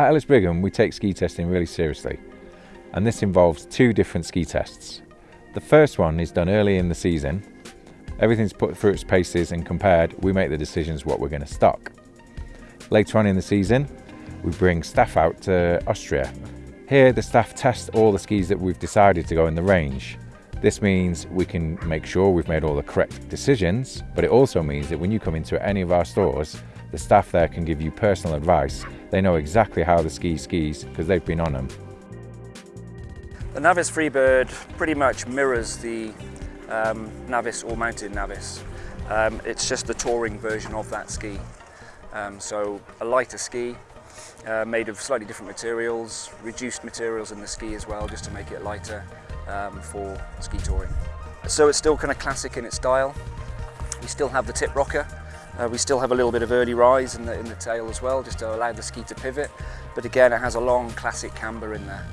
At Ellis Brigham, we take ski testing really seriously, and this involves two different ski tests. The first one is done early in the season. Everything's put through its paces and compared, we make the decisions what we're going to stock. Later on in the season, we bring staff out to Austria. Here, the staff test all the skis that we've decided to go in the range. This means we can make sure we've made all the correct decisions, but it also means that when you come into any of our stores, the staff there can give you personal advice. They know exactly how the ski skis because they've been on them. The Navis Freebird pretty much mirrors the um, Navis or Mountain Navis. Um, it's just the touring version of that ski. Um, so a lighter ski, uh, made of slightly different materials, reduced materials in the ski as well, just to make it lighter um, for ski touring. So it's still kind of classic in its style. We still have the tip rocker, uh, we still have a little bit of early rise in the, in the tail as well, just to allow the ski to pivot. But again, it has a long classic camber in there.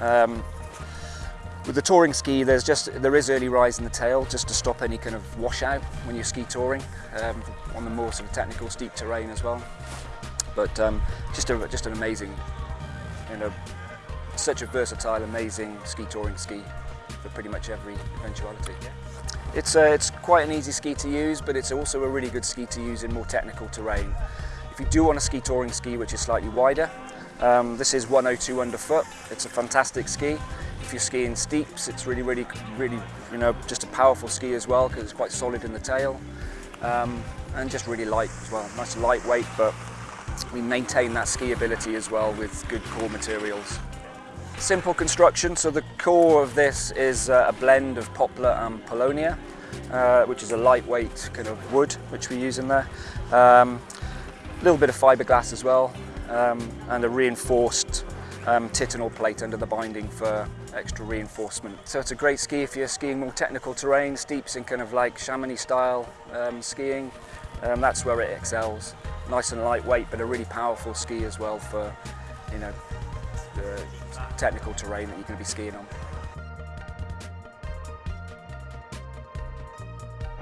Um, with the touring ski, there's just there is early rise in the tail just to stop any kind of washout when you're ski touring um, on the more sort of technical steep terrain as well. But um, just a, just an amazing, you know, such a versatile, amazing ski touring ski for pretty much every eventuality. It's, uh, it's quite an easy ski to use, but it's also a really good ski to use in more technical terrain. If you do want a ski touring ski which is slightly wider, um, this is 102 underfoot. It's a fantastic ski. If you're skiing steeps, it's really, really, really, you know, just a powerful ski as well because it's quite solid in the tail um, and just really light as well. Nice lightweight, but we maintain that ski ability as well with good core materials. Simple construction, so the core of this is uh, a blend of poplar and paulownia, uh, which is a lightweight kind of wood which we use in there. A um, little bit of fiberglass as well, um, and a reinforced um, plate under the binding for extra reinforcement. So it's a great ski if you're skiing more technical terrain, steeps in kind of like Chamonix style um, skiing. Um, that's where it excels. Nice and lightweight, but a really powerful ski as well for, you know, the technical terrain that you're going to be skiing on.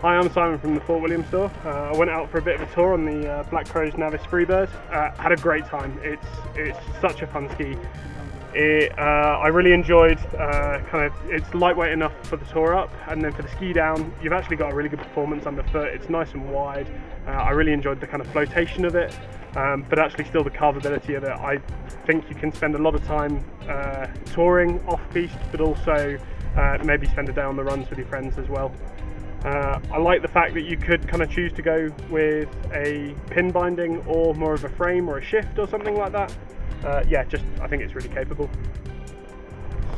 Hi, I'm Simon from the Fort William store. Uh, I went out for a bit of a tour on the uh, Black Crows Navis Freebird. Uh, had a great time. It's it's such a fun ski. It, uh, I really enjoyed uh, kind of it's lightweight enough for the tour up, and then for the ski down, you've actually got a really good performance underfoot. It's nice and wide. Uh, I really enjoyed the kind of flotation of it, um, but actually still the carvability of it. I think you can spend a lot of time touring off piste, but also maybe spend a day on the runs with your friends as well. Uh, I like the fact that you could kind of choose to go with a pin binding or more of a frame or a shift or something like that uh, yeah, just I think it's really capable.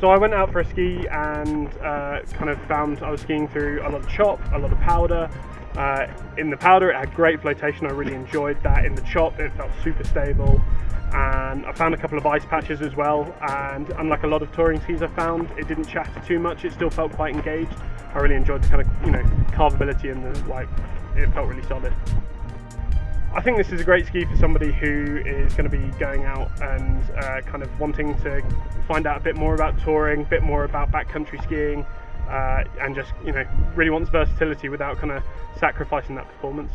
So I went out for a ski and uh, kind of found I was skiing through a lot of chop, a lot of powder. Uh, in the powder it had great flotation, I really enjoyed that. In the chop it felt super stable and I found a couple of ice patches as well and unlike a lot of touring skis I found it didn't chatter too much, it still felt quite engaged. I really enjoyed the kind of, you know, carvability and the like, it felt really solid. I think this is a great ski for somebody who is going to be going out and uh, kind of wanting to find out a bit more about touring, a bit more about backcountry skiing, uh, and just you know really wants versatility without kind of sacrificing that performance.